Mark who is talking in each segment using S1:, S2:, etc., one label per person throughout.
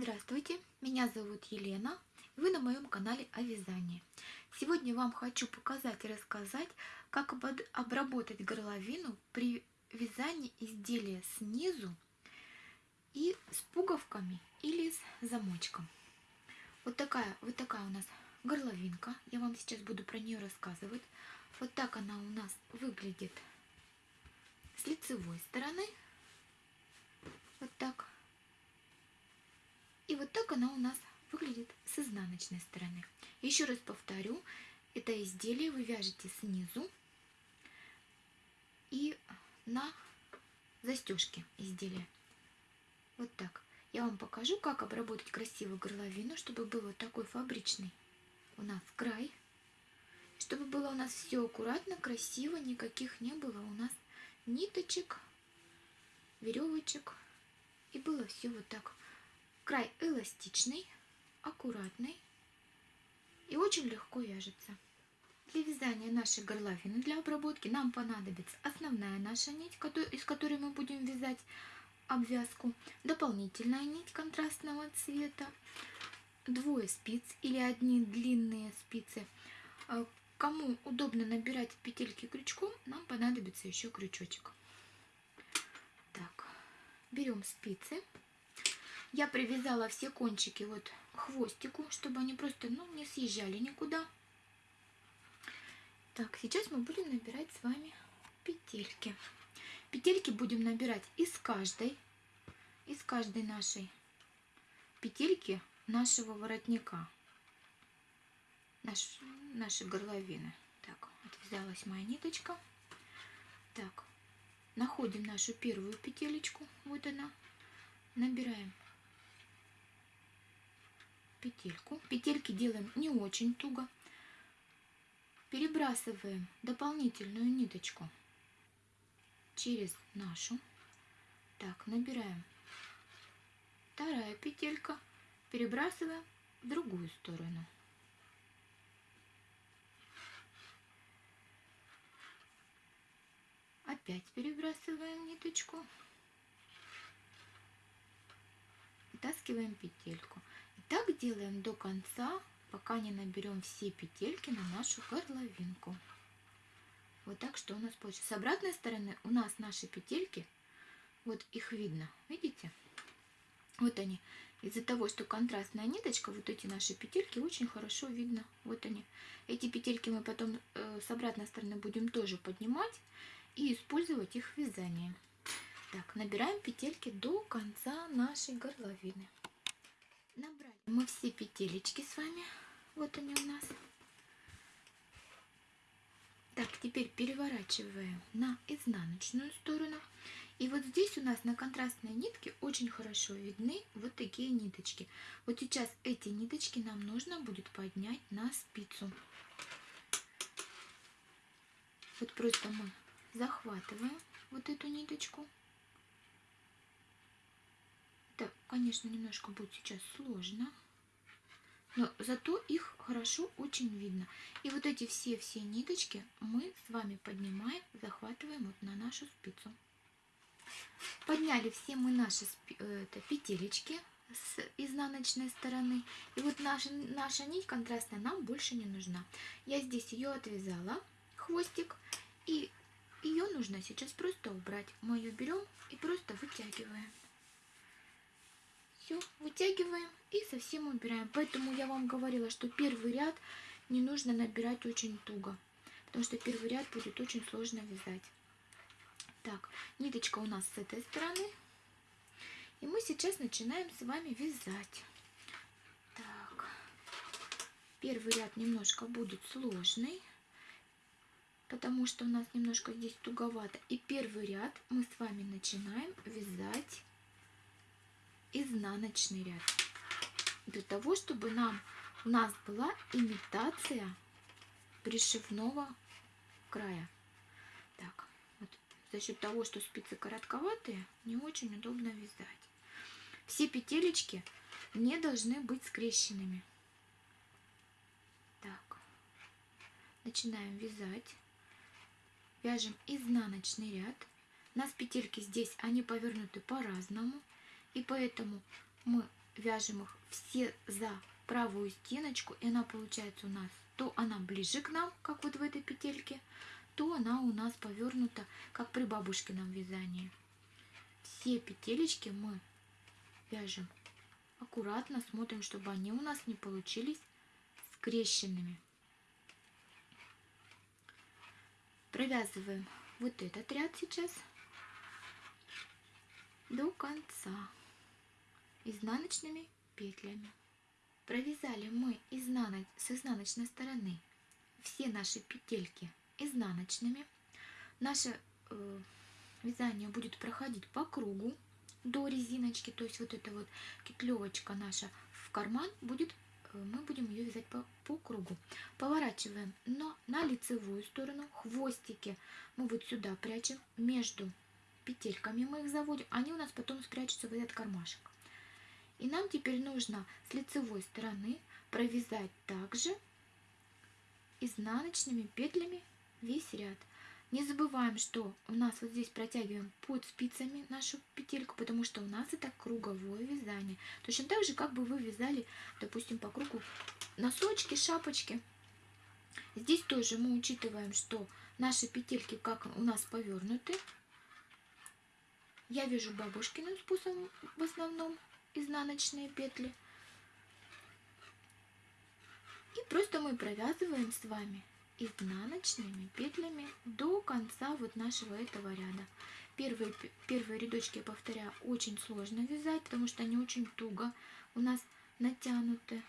S1: Здравствуйте, меня зовут Елена, вы на моем канале о вязании. Сегодня вам хочу показать и рассказать, как обработать горловину при вязании изделия снизу и с пуговками или с замочком. Вот такая, вот такая у нас горловинка, я вам сейчас буду про нее рассказывать. Вот так она у нас выглядит с лицевой стороны, вот так и вот так она у нас выглядит с изнаночной стороны. Еще раз повторю, это изделие вы вяжете снизу и на застежке изделия. Вот так. Я вам покажу, как обработать красивую горловину, чтобы был вот такой фабричный у нас край. Чтобы было у нас все аккуратно, красиво, никаких не было у нас ниточек, веревочек. И было все вот так Край эластичный, аккуратный и очень легко вяжется. Для вязания нашей горловины для обработки нам понадобится основная наша нить, из которой мы будем вязать обвязку, дополнительная нить контрастного цвета, двое спиц или одни длинные спицы. А, кому удобно набирать петельки крючком, нам понадобится еще крючочек. Так, берем спицы. Я привязала все кончики вот к хвостику, чтобы они просто ну, не съезжали никуда. Так, сейчас мы будем набирать с вами петельки. Петельки будем набирать из каждой, из каждой нашей петельки нашего воротника, наш, нашей горловины. Так, отвязалась моя ниточка. Так, находим нашу первую петелечку, вот она, набираем петельку. Петельки делаем не очень туго. Перебрасываем дополнительную ниточку через нашу. Так, набираем вторая петелька, перебрасываем в другую сторону. Опять перебрасываем ниточку, вытаскиваем петельку так делаем до конца, пока не наберем все петельки на нашу горловинку. Вот так, что у нас получится. С обратной стороны у нас наши петельки, вот их видно, видите? Вот они. Из-за того, что контрастная ниточка, вот эти наши петельки очень хорошо видно. Вот они. Эти петельки мы потом э, с обратной стороны будем тоже поднимать и использовать их в вязании. Так, набираем петельки до конца нашей горловины. Набрали мы все петелечки с вами. Вот они у нас. Так, теперь переворачиваем на изнаночную сторону. И вот здесь у нас на контрастной нитке очень хорошо видны вот такие ниточки. Вот сейчас эти ниточки нам нужно будет поднять на спицу. Вот просто мы захватываем вот эту ниточку это, конечно, немножко будет сейчас сложно. Но зато их хорошо очень видно. И вот эти все-все ниточки мы с вами поднимаем, захватываем вот на нашу спицу. Подняли все мы наши э, это, петелечки с изнаночной стороны. И вот наша, наша нить контрастная нам больше не нужна. Я здесь ее отвязала, хвостик, и ее нужно сейчас просто убрать. Мы ее берем и просто вытягиваем. Все, вытягиваем и совсем убираем. Поэтому я вам говорила, что первый ряд не нужно набирать очень туго. Потому что первый ряд будет очень сложно вязать. Так, ниточка у нас с этой стороны. И мы сейчас начинаем с вами вязать. Так, первый ряд немножко будет сложный. Потому что у нас немножко здесь туговато. И первый ряд мы с вами начинаем вязать изнаночный ряд. Для того, чтобы нам, у нас была имитация пришивного края. Так, вот за счет того, что спицы коротковатые, не очень удобно вязать. Все петелечки не должны быть скрещенными. Так, начинаем вязать. Вяжем изнаночный ряд. У нас петельки здесь, они повернуты по-разному. И поэтому мы вяжем их все за правую стеночку, и она получается у нас, то она ближе к нам, как вот в этой петельке, то она у нас повернута, как при бабушкином вязании. Все петелечки мы вяжем аккуратно, смотрим, чтобы они у нас не получились скрещенными. Провязываем вот этот ряд сейчас до конца изнаночными петлями. Провязали мы с изнаночной стороны все наши петельки изнаночными. Наше э, вязание будет проходить по кругу до резиночки, то есть вот эта вот кетлевочка наша в карман будет, э, мы будем ее вязать по, по кругу. Поворачиваем но на лицевую сторону, хвостики мы вот сюда прячем между петельками мы их заводим, они у нас потом спрячутся в этот кармашек. И нам теперь нужно с лицевой стороны провязать также изнаночными петлями весь ряд. Не забываем, что у нас вот здесь протягиваем под спицами нашу петельку, потому что у нас это круговое вязание. Точно так же, как бы вы вязали, допустим, по кругу носочки, шапочки. Здесь тоже мы учитываем, что наши петельки как у нас повернуты. Я вяжу бабушкиным способом в основном изнаночные петли. И просто мы провязываем с вами изнаночными петлями до конца вот нашего этого ряда. Первые, первые рядочки, я повторяю, очень сложно вязать, потому что они очень туго у нас натянуты.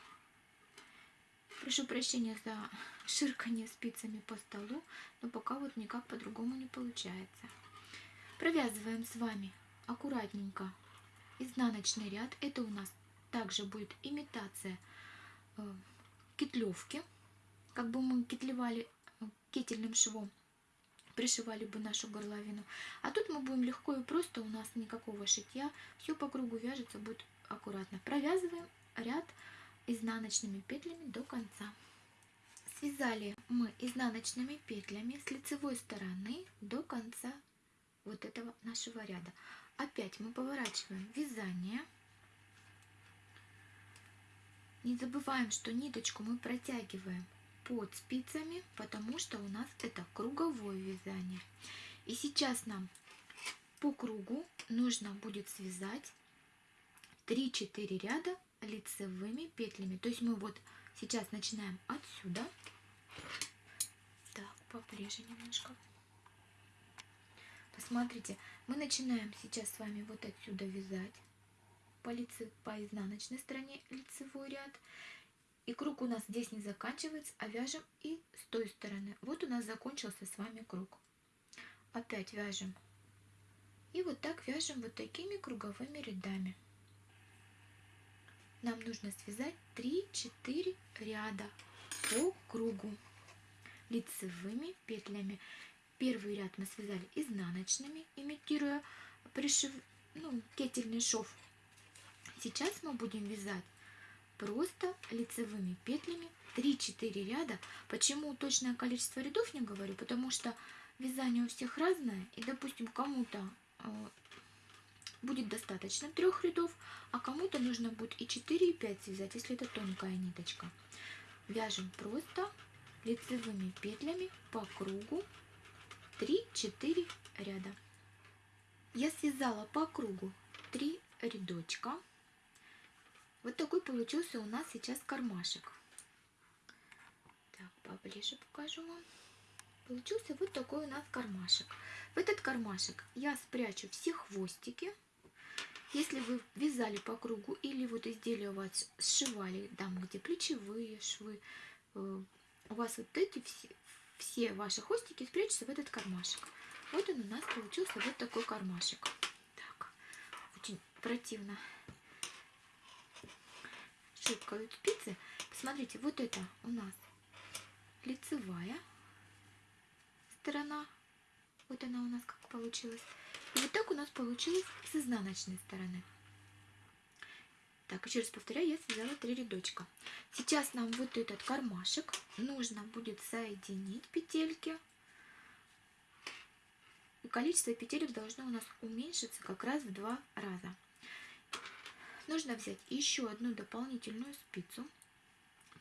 S1: Прошу прощения за ширкание спицами по столу, но пока вот никак по-другому не получается. Провязываем с вами аккуратненько изнаночный ряд. Это у нас также будет имитация э, кетлевки как бы мы кетлевали э, кетельным швом, пришивали бы нашу горловину. А тут мы будем легко и просто, у нас никакого шитья, все по кругу вяжется, будет аккуратно. Провязываем ряд изнаночными петлями до конца. Связали мы изнаночными петлями с лицевой стороны до конца вот этого нашего ряда. Опять мы поворачиваем вязание. Не забываем, что ниточку мы протягиваем под спицами, потому что у нас это круговое вязание. И сейчас нам по кругу нужно будет связать 3-4 ряда лицевыми петлями. То есть мы вот сейчас начинаем отсюда. Так, поближе немножко. Посмотрите, мы начинаем сейчас с вами вот отсюда вязать по, лице, по изнаночной стороне лицевой ряд. И круг у нас здесь не заканчивается, а вяжем и с той стороны. Вот у нас закончился с вами круг. Опять вяжем. И вот так вяжем вот такими круговыми рядами. Нам нужно связать 3-4 ряда по кругу лицевыми петлями. Первый ряд мы связали изнаночными, имитируя пришив, ну, кетельный шов. Сейчас мы будем вязать просто лицевыми петлями 3-4 ряда. Почему точное количество рядов не говорю? Потому что вязание у всех разное. И, допустим, кому-то э, будет достаточно трех рядов, а кому-то нужно будет и 4, и 5 связать, если это тонкая ниточка. Вяжем просто лицевыми петлями по кругу 3-4 ряда. Я связала по кругу 3 рядочка. Вот такой получился у нас сейчас кармашек. Так, поближе покажу вам. Получился вот такой у нас кармашек. В этот кармашек я спрячу все хвостики. Если вы вязали по кругу или вот изделие у вас сшивали, там где плечевые швы, э, у вас вот эти все, все ваши хвостики спрячутся в этот кармашек. Вот он у нас получился вот такой кармашек. Так, очень противно щелкают спицы. Посмотрите, вот это у нас лицевая сторона. Вот она у нас как получилась. И вот так у нас получилось с изнаночной стороны. Так, еще раз повторяю, я связала три рядочка. Сейчас нам вот этот кармашек нужно будет соединить петельки. И количество петелек должно у нас уменьшиться как раз в два раза. нужно взять еще одну дополнительную спицу,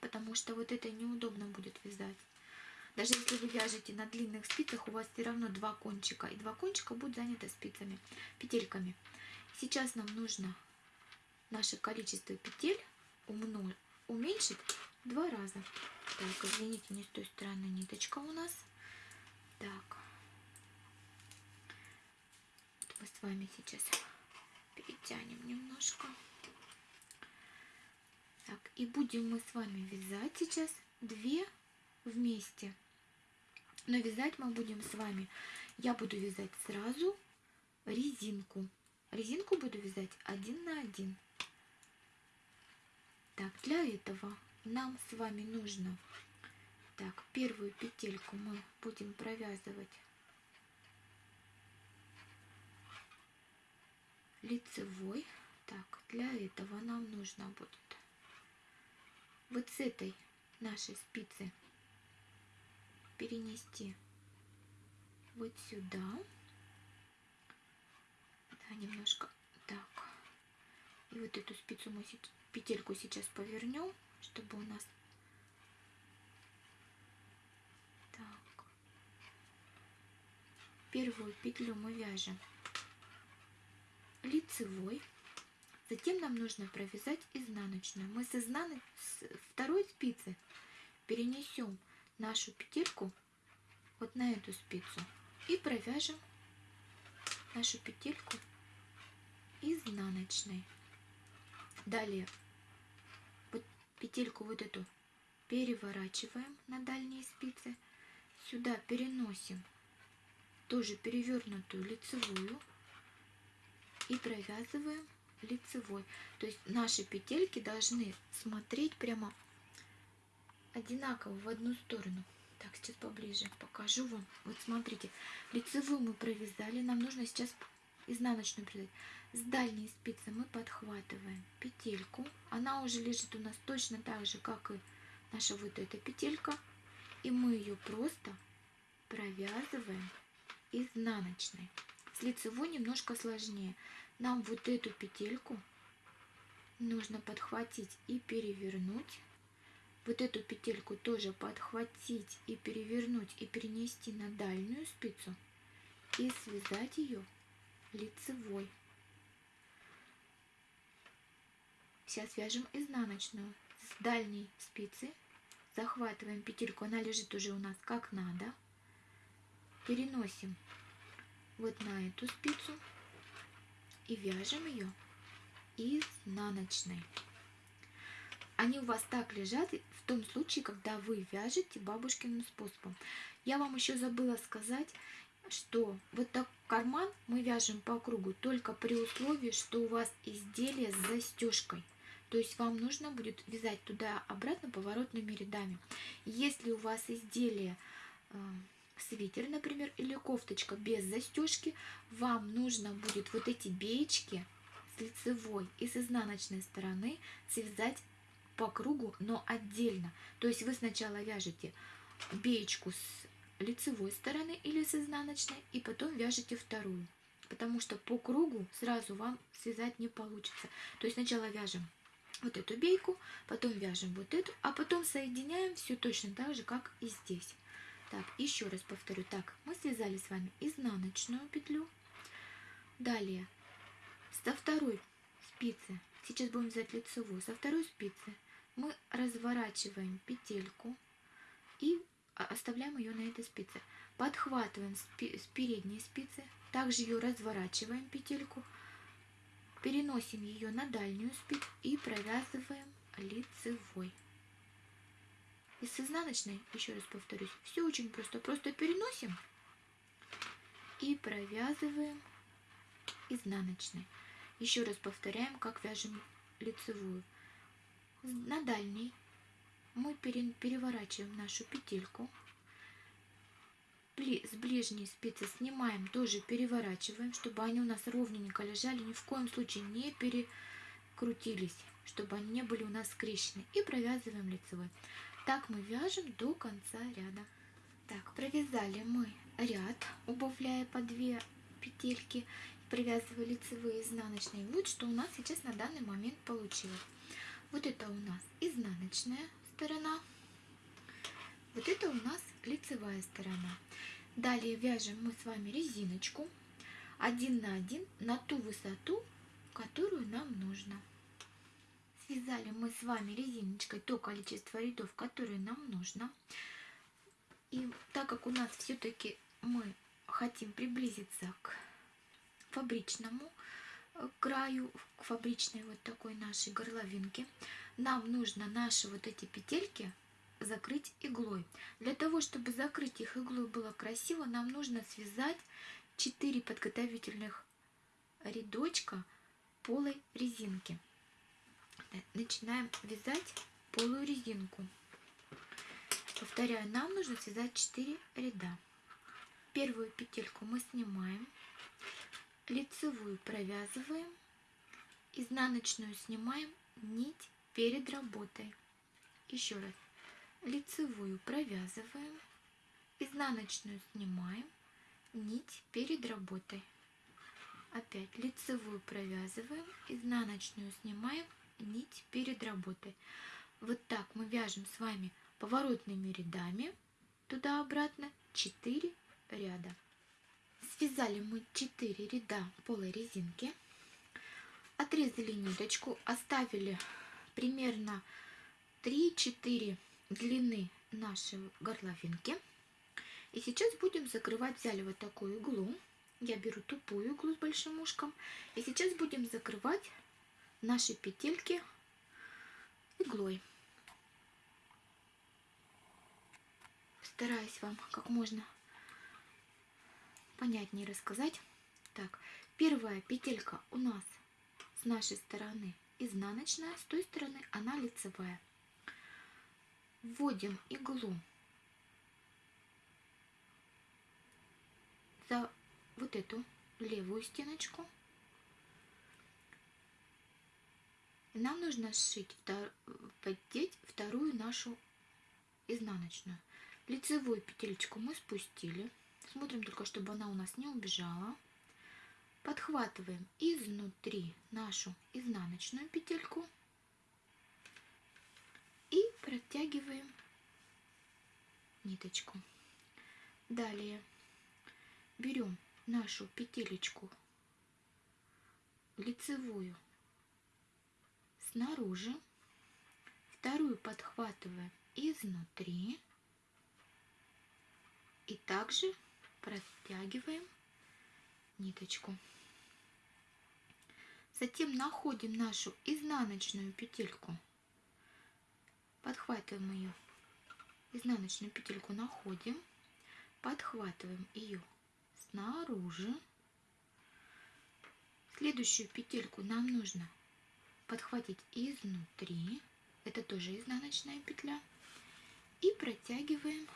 S1: потому что вот это неудобно будет вязать. Даже если вы вяжете на длинных спицах, у вас все равно два кончика, и два кончика будут заняты спицами, петельками. Сейчас нам нужно наше количество петель умножить, уменьшить два раза. Так, извините, не с той стороны ниточка у нас. Так. Вот мы с вами сейчас перетянем немножко. Так, и будем мы с вами вязать сейчас две вместе. Но вязать мы будем с вами, я буду вязать сразу резинку. Резинку буду вязать один на один. Так, для этого нам с вами нужно, так, первую петельку мы будем провязывать лицевой. Так, для этого нам нужно будет вот с этой нашей спицы перенести вот сюда. Да, немножко так. И вот эту спицу мы петельку сейчас повернем, чтобы у нас так. Первую петлю мы вяжем лицевой. Затем нам нужно провязать изнаночную. Мы с, изнан... с второй спицы перенесем нашу петельку вот на эту спицу и провяжем нашу петельку изнаночной. Далее вот петельку вот эту переворачиваем на дальние спицы. Сюда переносим тоже перевернутую лицевую и провязываем лицевой. То есть наши петельки должны смотреть прямо одинаково в одну сторону. Так, сейчас поближе покажу вам. Вот смотрите, лицевую мы провязали, нам нужно сейчас изнаночную провязать. С дальней спицы мы подхватываем петельку. Она уже лежит у нас точно так же, как и наша вот эта петелька. И мы ее просто провязываем изнаночной. С лицевой немножко сложнее. Нам вот эту петельку нужно подхватить и перевернуть вот эту петельку тоже подхватить и перевернуть и перенести на дальнюю спицу и связать ее лицевой. Сейчас вяжем изнаночную с дальней спицы, захватываем петельку, она лежит уже у нас как надо, переносим вот на эту спицу и вяжем ее изнаночной они у вас так лежат в том случае, когда вы вяжете бабушкиным способом. Я вам еще забыла сказать, что вот так карман мы вяжем по кругу только при условии, что у вас изделие с застежкой. То есть вам нужно будет вязать туда-обратно поворотными рядами. Если у вас изделие э, свитер, например, или кофточка без застежки, вам нужно будет вот эти беечки с лицевой и с изнаночной стороны связать по кругу, но отдельно. То есть вы сначала вяжете беечку с лицевой стороны или с изнаночной, и потом вяжете вторую. Потому что по кругу сразу вам связать не получится. То есть сначала вяжем вот эту бейку, потом вяжем вот эту, а потом соединяем все точно так же, как и здесь. Так, еще раз повторю. Так, мы связали с вами изнаночную петлю. Далее, со второй спицы, сейчас будем вязать лицевую, со второй спицы мы разворачиваем петельку и оставляем ее на этой спице. Подхватываем с передней спицы, также ее разворачиваем петельку, переносим ее на дальнюю спицу и провязываем лицевой. И с изнаночной, еще раз повторюсь, все очень просто. Просто переносим и провязываем изнаночной. Еще раз повторяем, как вяжем лицевую на дальней мы переворачиваем нашу петельку. С ближней спицы снимаем, тоже переворачиваем, чтобы они у нас ровненько лежали, ни в коем случае не перекрутились, чтобы они не были у нас скрещены. И провязываем лицевой. Так мы вяжем до конца ряда. Так, провязали мы ряд, убавляя по две петельки. привязываю лицевые изнаночные. Вот что у нас сейчас на данный момент получилось. Вот это у нас изнаночная сторона. Вот это у нас лицевая сторона. Далее вяжем мы с вами резиночку один на один на ту высоту, которую нам нужно. Связали мы с вами резиночкой то количество рядов, которые нам нужно. И так как у нас все-таки мы хотим приблизиться к фабричному э, краю, к фабричной вот такой нашей горловинке, нам нужно наши вот эти петельки закрыть иглой. Для того, чтобы закрыть их иглой было красиво, нам нужно связать 4 подготовительных рядочка полой резинки. Начинаем вязать полую резинку. Повторяю, нам нужно связать 4 ряда. Первую петельку мы снимаем, лицевую провязываем, изнаночную снимаем, нить перед работой. Еще раз, лицевую провязываем, изнаночную снимаем, нить перед работой. Опять лицевую провязываем, изнаночную снимаем, нить перед работой. Вот так мы вяжем с вами поворотными рядами туда-обратно 4 ряда. Связали мы 4 ряда полой резинки, отрезали ниточку, оставили примерно 3-4 длины нашей горловинки. И сейчас будем закрывать, взяли вот такую иглу, я беру тупую иглу с большим ушком, и сейчас будем закрывать наши петельки иглой. Стараюсь вам как можно понятнее рассказать. Так, первая петелька у нас с нашей стороны изнаночная, с той стороны она лицевая. Вводим иглу за вот эту левую стеночку. Нам нужно сшить, поддеть вторую нашу изнаночную. Лицевую петелечку мы спустили. Смотрим только, чтобы она у нас не убежала. Подхватываем изнутри нашу изнаночную петельку и протягиваем ниточку. Далее берем нашу петелечку лицевую снаружи, вторую подхватываем изнутри и также протягиваем ниточку. Затем находим нашу изнаночную петельку, подхватываем ее, изнаночную петельку находим, подхватываем ее снаружи. Следующую петельку нам нужно подхватить изнутри. Это тоже изнаночная петля. И протягиваем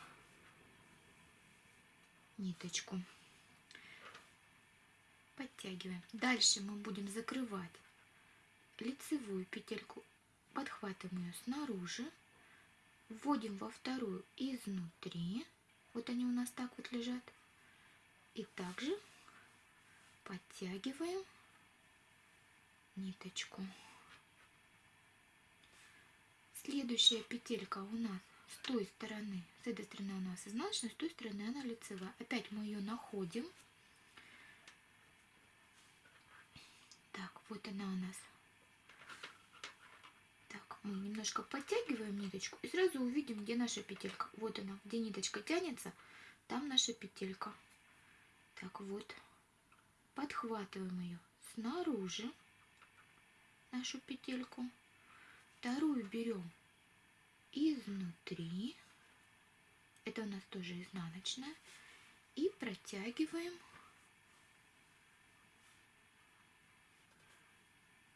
S1: ниточку. Подтягиваем. Дальше мы будем закрывать лицевую петельку. Подхватываем ее снаружи. Вводим во вторую изнутри. Вот они у нас так вот лежат. И также подтягиваем ниточку. Следующая петелька у нас с той стороны, с этой стороны у нас изнаночная, с той стороны она лицевая. Опять мы ее находим. Так, вот она у нас. Немножко подтягиваем ниточку и сразу увидим, где наша петелька. Вот она, где ниточка тянется, там наша петелька. Так вот, подхватываем ее снаружи, нашу петельку. Вторую берем изнутри. Это у нас тоже изнаночная. И протягиваем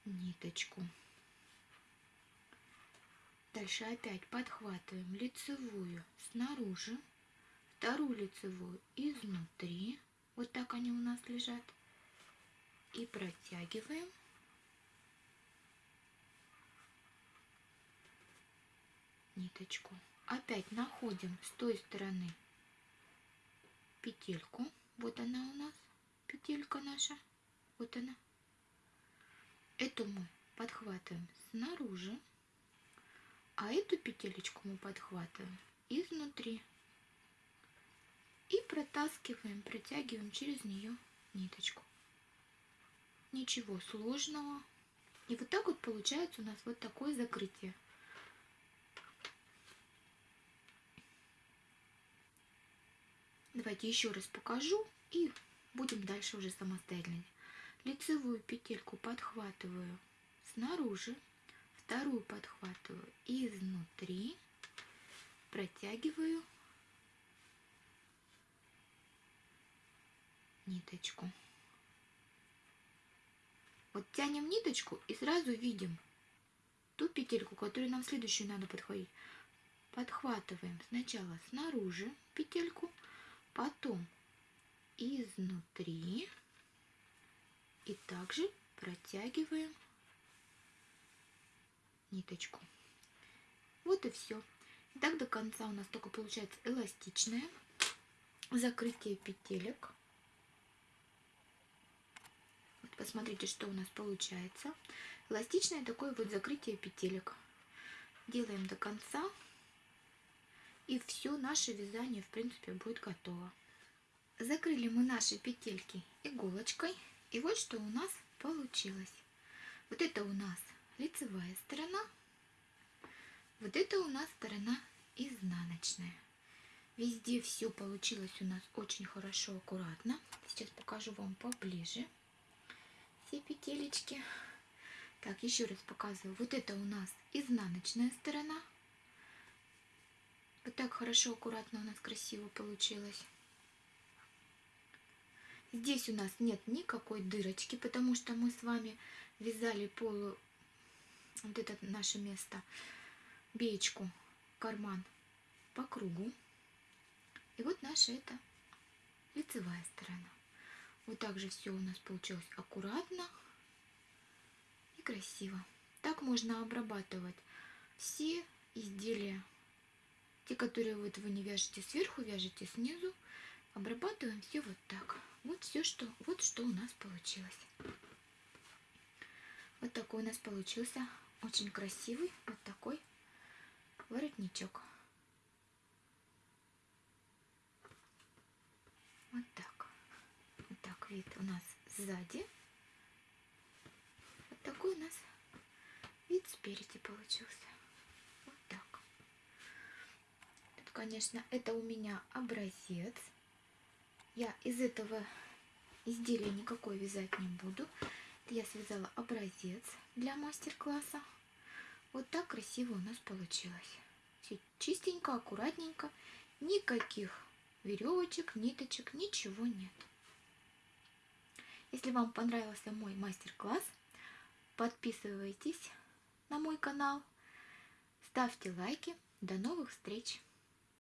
S1: ниточку. Дальше опять подхватываем лицевую снаружи, вторую лицевую изнутри. Вот так они у нас лежат. И протягиваем. ниточку. Опять находим с той стороны петельку. Вот она у нас, петелька наша. Вот она. Эту мы подхватываем снаружи, а эту петелечку мы подхватываем изнутри. И протаскиваем, протягиваем через нее ниточку. Ничего сложного. И вот так вот получается у нас вот такое закрытие. Давайте еще раз покажу и будем дальше уже самостоятельно. Лицевую петельку подхватываю снаружи, вторую подхватываю изнутри, протягиваю ниточку. Вот тянем ниточку и сразу видим ту петельку, которую нам следующую надо подхватить. Подхватываем сначала снаружи петельку, потом изнутри и также протягиваем ниточку. Вот и все. И так до конца у нас только получается эластичное закрытие петелек. Вот посмотрите, что у нас получается. Эластичное такое вот закрытие петелек. Делаем до конца. И все наше вязание, в принципе, будет готово. Закрыли мы наши петельки иголочкой. И вот что у нас получилось. Вот это у нас лицевая сторона. Вот это у нас сторона изнаночная. Везде все получилось у нас очень хорошо, аккуратно. Сейчас покажу вам поближе все петелечки. Так, еще раз показываю. Вот это у нас изнаночная сторона. Вот так хорошо, аккуратно у нас красиво получилось. Здесь у нас нет никакой дырочки, потому что мы с вами вязали полу, вот это наше место, беечку, карман по кругу. И вот наша это лицевая сторона. Вот так же все у нас получилось аккуратно и красиво. Так можно обрабатывать все изделия. Те, которые вот вы не вяжете сверху, вяжете снизу. Обрабатываем все вот так. Вот все, что, вот что у нас получилось. Вот такой у нас получился очень красивый вот такой воротничок. Вот так. Вот так вид у нас сзади. Вот такой у нас вид спереди получился. Вот так. Тут, конечно, это у меня образец. Я из этого изделия никакой вязать не буду. Я связала образец для мастер-класса. Вот так красиво у нас получилось. Все чистенько, аккуратненько. Никаких веревочек, ниточек, ничего нет. Если вам понравился мой мастер-класс, подписывайтесь на мой канал, ставьте лайки. До новых встреч!